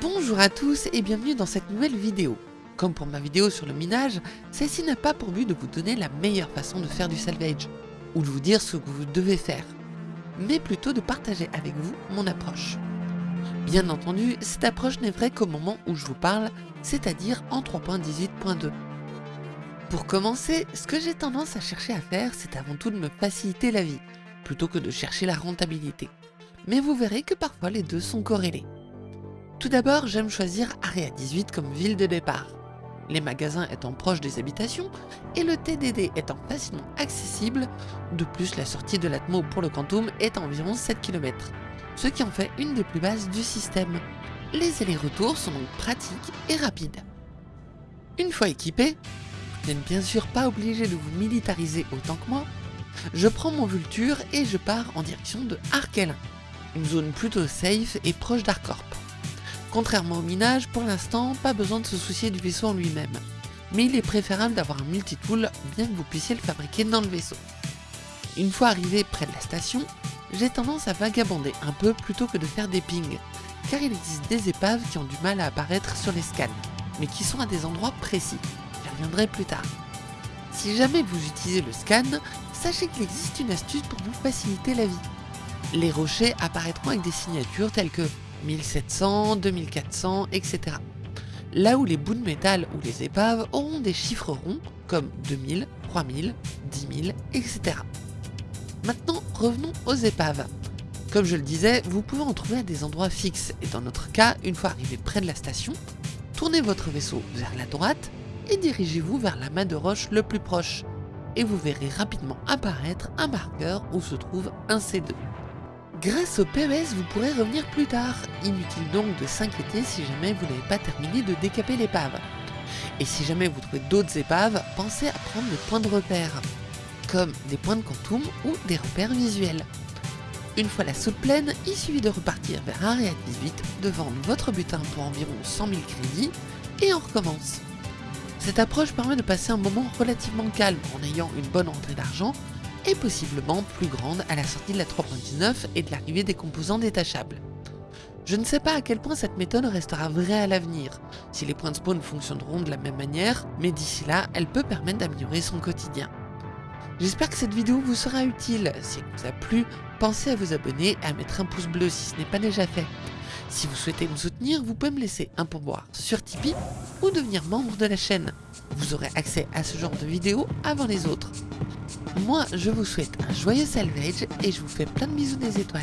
Bonjour à tous et bienvenue dans cette nouvelle vidéo. Comme pour ma vidéo sur le minage, celle-ci n'a pas pour but de vous donner la meilleure façon de faire du salvage, ou de vous dire ce que vous devez faire, mais plutôt de partager avec vous mon approche. Bien entendu, cette approche n'est vraie qu'au moment où je vous parle, c'est-à-dire en 3.18.2. Pour commencer, ce que j'ai tendance à chercher à faire, c'est avant tout de me faciliter la vie, plutôt que de chercher la rentabilité. Mais vous verrez que parfois les deux sont corrélés. Tout d'abord, j'aime choisir Area 18 comme ville de départ. Les magasins étant proches des habitations et le TDD étant facilement accessible, de plus la sortie de l'Atmo pour le Quantum est à environ 7 km, ce qui en fait une des plus basses du système. Les allers-retours sont donc pratiques et rapides. Une fois équipé, vous n'êtes bien sûr pas obligé de vous militariser autant que moi, je prends mon Vulture et je pars en direction de Arkelin, une zone plutôt safe et proche d'Arcorp. Contrairement au minage, pour l'instant, pas besoin de se soucier du vaisseau en lui-même. Mais il est préférable d'avoir un multitool, bien que vous puissiez le fabriquer dans le vaisseau. Une fois arrivé près de la station, j'ai tendance à vagabonder un peu plutôt que de faire des pings, car il existe des épaves qui ont du mal à apparaître sur les scans, mais qui sont à des endroits précis. J'y reviendrai plus tard. Si jamais vous utilisez le scan, sachez qu'il existe une astuce pour vous faciliter la vie. Les rochers apparaîtront avec des signatures telles que 1700, 2400, etc. Là où les bouts de métal ou les épaves auront des chiffres ronds comme 2000, 3000, 10 000, etc. Maintenant, revenons aux épaves. Comme je le disais, vous pouvez en trouver à des endroits fixes, et dans notre cas, une fois arrivé près de la station, tournez votre vaisseau vers la droite et dirigez-vous vers l'amas de roche le plus proche, et vous verrez rapidement apparaître un marqueur où se trouve un C2. Grâce au PES, vous pourrez revenir plus tard, inutile donc de s'inquiéter si jamais vous n'avez pas terminé de décaper l'épave. Et si jamais vous trouvez d'autres épaves, pensez à prendre des points de repère, comme des points de quantum ou des repères visuels. Une fois la soupe pleine, il suffit de repartir vers Area 18, de vendre votre butin pour environ 100 000 crédits, et on recommence. Cette approche permet de passer un moment relativement calme en ayant une bonne entrée d'argent, et possiblement plus grande à la sortie de la 3.19 et de l'arrivée des composants détachables. Je ne sais pas à quel point cette méthode restera vraie à l'avenir, si les points de spawn fonctionneront de la même manière, mais d'ici là, elle peut permettre d'améliorer son quotidien. J'espère que cette vidéo vous sera utile, si elle vous a plu, pensez à vous abonner et à mettre un pouce bleu si ce n'est pas déjà fait. Si vous souhaitez me soutenir, vous pouvez me laisser un pourboire sur Tipeee ou devenir membre de la chaîne. Vous aurez accès à ce genre de vidéos avant les autres. Moi, je vous souhaite un joyeux salvage et je vous fais plein de bisous des étoiles.